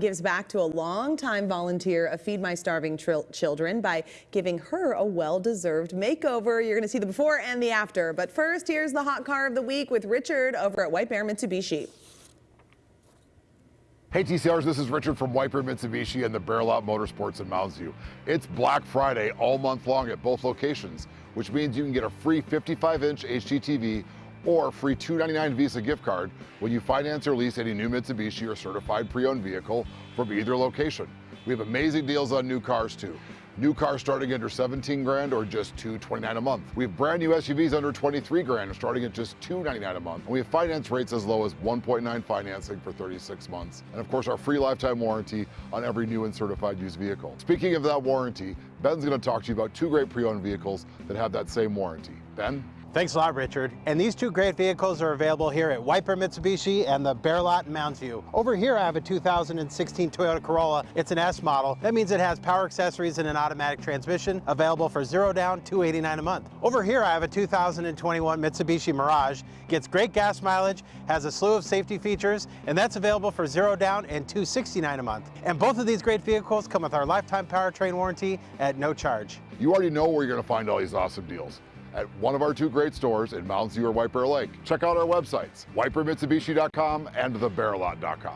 gives back to a longtime volunteer of Feed My Starving Children by giving her a well-deserved makeover. You're going to see the before and the after. But first, here's the hot car of the week with Richard over at White Bear Mitsubishi. Hey TCRs, this is Richard from White Bear Mitsubishi and the Bear Lot Motorsports in Mounds View. It's Black Friday all month long at both locations, which means you can get a free 55-inch HDTV or free 299 Visa gift card when you finance or lease any new Mitsubishi or certified pre-owned vehicle from either location. We have amazing deals on new cars too. New cars starting under 17 grand or just 229 a month. We have brand new SUVs under 23 grand starting at just 299 a month. And we have finance rates as low as 1.9 financing for 36 months. And of course, our free lifetime warranty on every new and certified used vehicle. Speaking of that warranty, Ben's gonna talk to you about two great pre-owned vehicles that have that same warranty. Ben? Thanks a lot, Richard. And these two great vehicles are available here at White Bear Mitsubishi and the Bear Lot in Mounds View. Over here, I have a 2016 Toyota Corolla. It's an S model. That means it has power accessories and an automatic transmission, available for zero down, 289 a month. Over here, I have a 2021 Mitsubishi Mirage. Gets great gas mileage, has a slew of safety features, and that's available for zero down and 269 a month. And both of these great vehicles come with our lifetime powertrain warranty at no charge. You already know where you're going to find all these awesome deals at one of our two great stores in Mounds View or White Bear Lake. Check out our websites, whitebearmitsubishi.com and thebearlot.com.